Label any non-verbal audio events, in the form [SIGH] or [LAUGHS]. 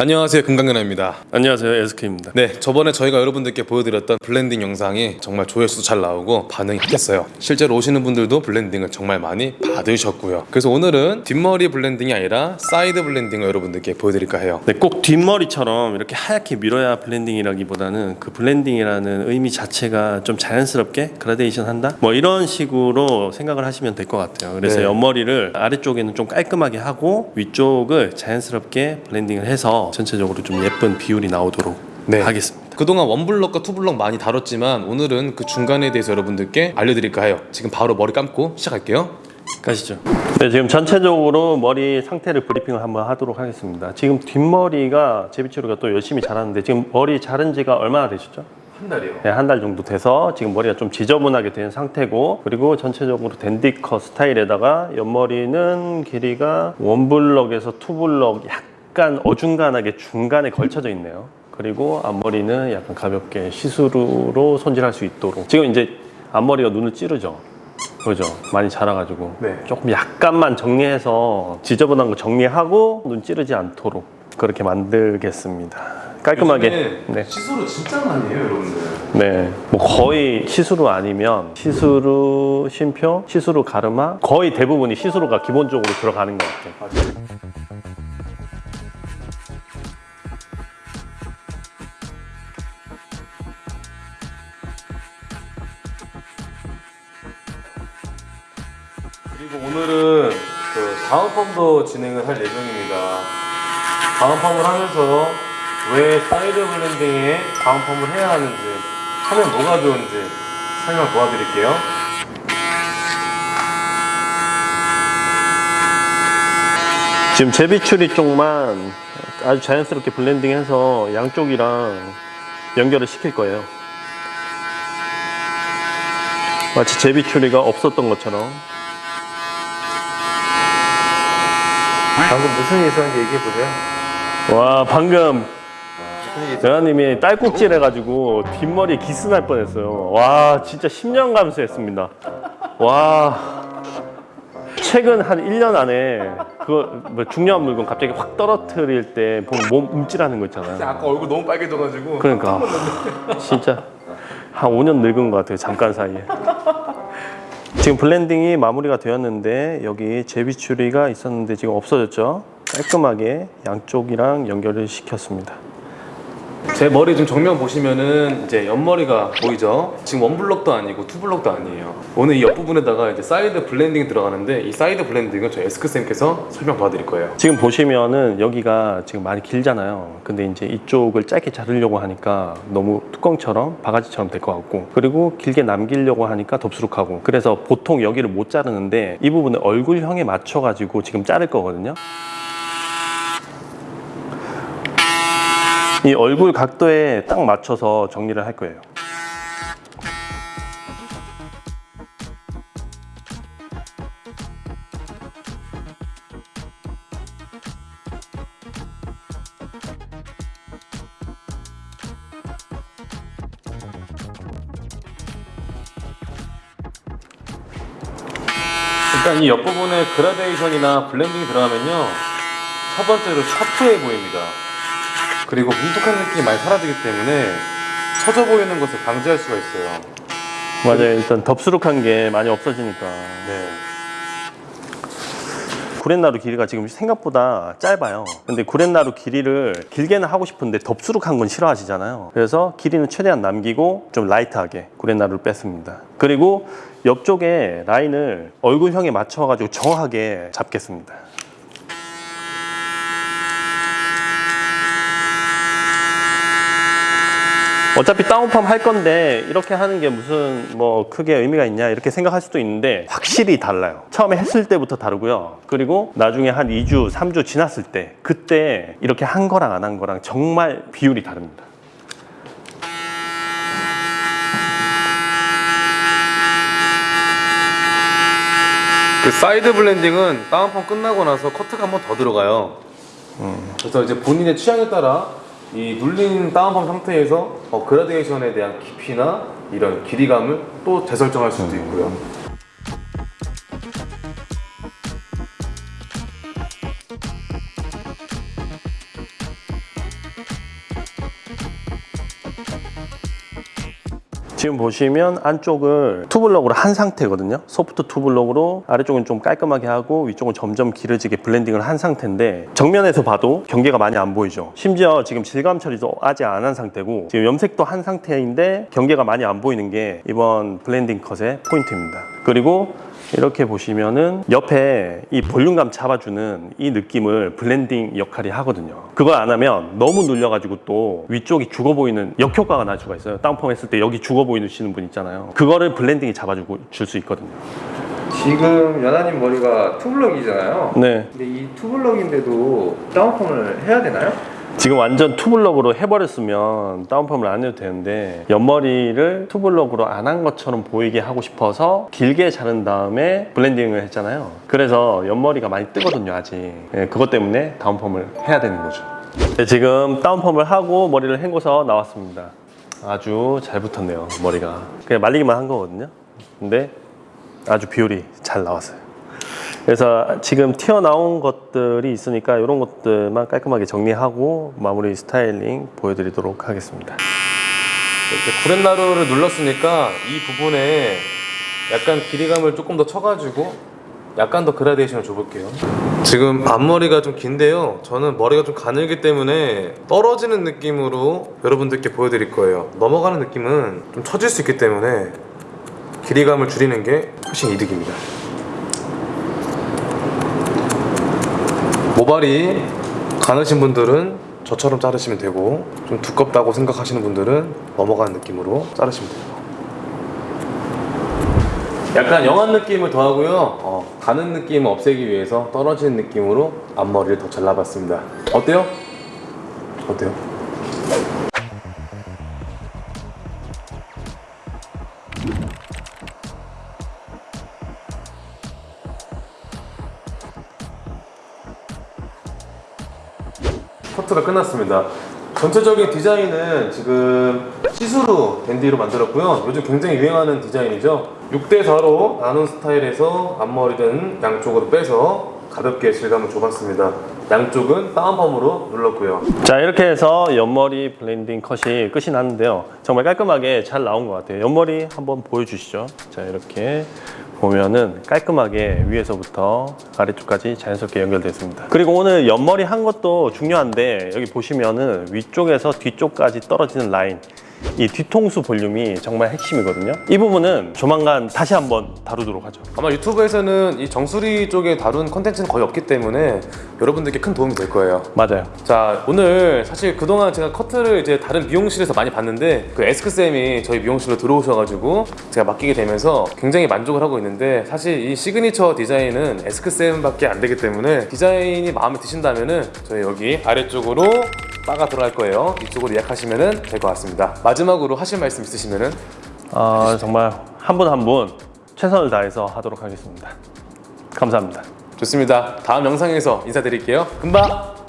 안녕하세요. 금강연아입니다. 안녕하세요. SK입니다. 네 저번에 저희가 여러분들께 보여드렸던 블렌딩 영상이 정말 조회수도 잘 나오고 반응이 핫했어요. 실제로 오시는 분들도 블렌딩을 정말 많이 받으셨고요. 그래서 오늘은 뒷머리 블렌딩이 아니라 사이드 블렌딩을 여러분들께 보여드릴까 해요. 네, 꼭 뒷머리처럼 이렇게 하얗게 밀어야 블렌딩이라기보다는 그 블렌딩이라는 의미 자체가 좀 자연스럽게 그라데이션 한다? 뭐 이런 식으로 생각을 하시면 될 것 같아요. 그래서 네. 옆머리를 아래쪽에는 좀 깔끔하게 하고 위쪽을 자연스럽게 블렌딩을 해서 전체적으로 좀 예쁜 비율이 나오도록 네. 하겠습니다 그동안 원블럭과 투블럭 많이 다뤘지만 오늘은 그 중간에 대해서 여러분들께 알려드릴까 해요 지금 바로 머리 감고 시작할게요 가시죠. 네, 지금 전체적으로 머리 상태를 브리핑을 한번 하도록 하겠습니다. 지금 뒷머리가 제비초리가 또 열심히 자랐는데 지금 머리 자른 지가 얼마나 되셨죠? 한 달이요 네, 한 달 정도 돼서 지금 머리가 좀 지저분하게 된 상태고 그리고 전체적으로 댄디컷 스타일에다가 옆머리는 길이가 원블럭에서 투블럭 약 간 어중간하게 중간에 걸쳐져 있네요. 그리고 앞머리는 약간 가볍게 시스루로 손질할 수 있도록 지금 이제 앞머리가 눈을 찌르죠. 그죠? 많이 자라가지고 네. 조금 약간만 정리해서 지저분한 거 정리하고 눈 찌르지 않도록 그렇게 만들겠습니다. 깔끔하게. 네. 시스루 진짜 많이 해요 여러분들 네, 뭐 거의 시스루 아니면 시스루 쉼표, 시스루 가르마 거의 대부분이 시스루가 기본적으로 들어가는 것 같아요. 그리고 오늘은 그 다운펌도 진행을 할 예정입니다. 다운펌을 하면서 왜 사이드 블렌딩에 다운펌을 해야 하는지 하면 뭐가 좋은지 설명 도와드릴게요. 지금 제비추리 쪽만 아주 자연스럽게 블렌딩해서 양쪽이랑 연결을 시킬 거예요. 마치 제비추리가 없었던 것처럼. 방금 무슨 일 있었는지 얘기해 보세요. 와 방금 대화님이 딸꾹질 해가지고 뒷머리에 기스 날 뻔했어요. 와 진짜 10년 감수했습니다. 와 최근 한 1년 안에 그거 뭐 중요한 물건 갑자기 확 떨어뜨릴 때 보면 몸 움찔하는 거 있잖아요. 아까 얼굴 너무 빨개져가지고 그러니까 진짜 한 5년 늙은 것 같아요 잠깐 사이에 지금 블렌딩이 마무리가 되었는데 여기 제비추리가 있었는데 지금 없어졌죠? 깔끔하게 양쪽이랑 연결을 시켰습니다 제 머리 좀 정면 보시면은 이제 옆머리가 보이죠? 지금 원블럭도 아니고 투블럭도 아니에요. 오늘 이 옆부분에다가 이제 사이드 블렌딩이 들어가는데 이 사이드 블렌딩은 저희 에스크쌤께서 설명 도와드릴 거예요. 지금 보시면은 여기가 지금 많이 길잖아요 근데 이제 이쪽을 짧게 자르려고 하니까 너무 뚜껑처럼 바가지처럼 될 것 같고 그리고 길게 남기려고 하니까 덥수룩하고 그래서 보통 여기를 못 자르는데 이 부분을 얼굴형에 맞춰 가지고 지금 자를 거거든요 [LAUGHS] 이 얼굴 각도에 딱 맞춰서 정리를 할 거예요 일단 이 옆부분에 그라데이션이나 블렌딩이 들어가면요. 첫 번째로 샤프해 보입니다. 그리고 뭉툭한 느낌이 많이 사라지기 때문에 처져 보이는 것을 방지할 수가 있어요. 맞아요. 일단 덥수룩한 게 많이 없어지니까. 네. 구렛나루 길이가 지금 생각보다 짧아요. 근데 구렛나루 길이를 길게는 하고 싶은데 덥수룩한 건 싫어하시잖아요. 그래서 길이는 최대한 남기고 좀 라이트하게 구렛나루를 뺐습니다. 그리고 옆쪽에 라인을 얼굴형에 맞춰 가지고 정확하게 잡겠습니다 어차피 다운펌 할 건데 이렇게 하는 게 무슨 뭐 크게 의미가 있냐 이렇게 생각할 수도 있는데 확실히 달라요. 처음에 했을 때부터 다르고요. 그리고 나중에 한 2주 3주 지났을 때 그때 이렇게 한 거랑 안 한 거랑 정말 비율이 다릅니다. 그 사이드 블렌딩은 다운펌 끝나고 나서 커트가 한 번 더 들어가요. 그래서 이제 본인의 취향에 따라 이 눌린 다운펌 상태에서 어, 그라데이션에 대한 깊이나 이런 길이감을 또 재설정할 수도 있고요. 지금 보시면 안쪽을 투블럭으로 한 상태거든요. 소프트 투블럭으로 아래쪽은 좀 깔끔하게 하고 위쪽은 점점 길어지게 블렌딩을 한 상태인데 정면에서 봐도 경계가 많이 안 보이죠. 심지어 지금 질감 처리도 아직 안 한 상태고 지금 염색도 한 상태인데 경계가 많이 안 보이는 게 이번 블렌딩 컷의 포인트입니다. 그리고 이렇게 보시면은 옆에 이 볼륨감 잡아주는 이 느낌을 블렌딩 역할이 하거든요. 그걸 안 하면 너무 눌려가지고 또 위쪽이 죽어 보이는 역효과가 날 수가 있어요. 다운펌 했을 때 여기 죽어 보이시는 분 있잖아요. 그거를 블렌딩이 잡아주고 줄 수 있거든요. 지금 연하님 머리가 투블럭이잖아요. 네. 근데 이 투블럭인데도 다운펌을 해야 되나요? 지금 완전 투블럭으로 해버렸으면 다운펌을 안 해도 되는데 옆머리를 투블럭으로 안 한 것처럼 보이게 하고 싶어서 길게 자른 다음에 블렌딩을 했잖아요. 그래서 옆머리가 많이 뜨거든요 아직. 예, 그것 때문에 다운펌을 해야 되는 거죠. 네, 지금 다운펌을 하고 머리를 헹궈서 나왔습니다. 아주 잘 붙었네요 머리가. 그냥 말리기만 한 거거든요. 근데 아주 비율이 잘 나왔어요 그래서 지금 튀어나온 것들이 있으니까 이런 것들만 깔끔하게 정리하고 마무리 스타일링 보여드리도록 하겠습니다. 이렇게 구렛나루를 눌렀으니까 이 부분에 약간 길이감을 조금 더 쳐가지고 약간 더 그라데이션을 줘볼게요. 지금 앞머리가 좀 긴데요. 저는 머리가 좀 가늘기 때문에 떨어지는 느낌으로 여러분들께 보여드릴 거예요. 넘어가는 느낌은 좀 처질 수 있기 때문에 길이감을 줄이는 게 훨씬 이득입니다. 모발이 가느신 분들은 저처럼 자르시면 되고 좀 두껍다고 생각하시는 분들은 넘어가는 느낌으로 자르시면 돼요. 약간 young한 느낌을 더하고요. 어, 가는 느낌을 없애기 위해서 떨어지는 느낌으로 앞머리를 더 잘라봤습니다. 어때요? 어때요? 커트가 끝났습니다. 전체적인 디자인은 지금 시스루 댄디로 만들었고요. 요즘 굉장히 유행하는 디자인이죠. 6대4로 나눈 스타일에서 앞머리는 양쪽으로 빼서 가볍게 질감을 줘봤습니다. 양쪽은 다운펌으로 눌렀고요. 자 이렇게 해서 옆머리 블렌딩 컷이 끝이 났는데요. 정말 깔끔하게 잘 나온 것 같아요. 옆머리 한번 보여주시죠. 자 이렇게 보면은 깔끔하게 위에서부터 아래쪽까지 자연스럽게 연결됐습니다. 그리고 오늘 옆머리 한 것도 중요한데 여기 보시면은 위쪽에서 뒤쪽까지 떨어지는 라인 이 뒤통수 볼륨이 정말 핵심이거든요. 이 부분은 조만간 다시 한번 다루도록 하죠. 아마 유튜브에서는 이 정수리 쪽에 다룬 컨텐츠는 거의 없기 때문에 여러분들께 큰 도움이 될 거예요. 맞아요. 자 오늘 사실 그동안 제가 커트를 이제 다른 미용실에서 많이 봤는데 그 에스크쌤이 저희 미용실로 들어오셔가지고 제가 맡기게 되면서 굉장히 만족을 하고 있는데 사실 이 시그니처 디자인은 에스크쌤밖에 안 되기 때문에 디자인이 마음에 드신다면 은 저희 여기 아래쪽으로 바가 들어갈 거예요 이쪽으로 예약하시면 될 것 같습니다 마지막으로 하실 말씀 있으시면은 아, 정말 한 분 한 분 최선을 다해서 하도록 하겠습니다. 감사합니다. 좋습니다. 다음 영상에서 인사드릴게요. 금방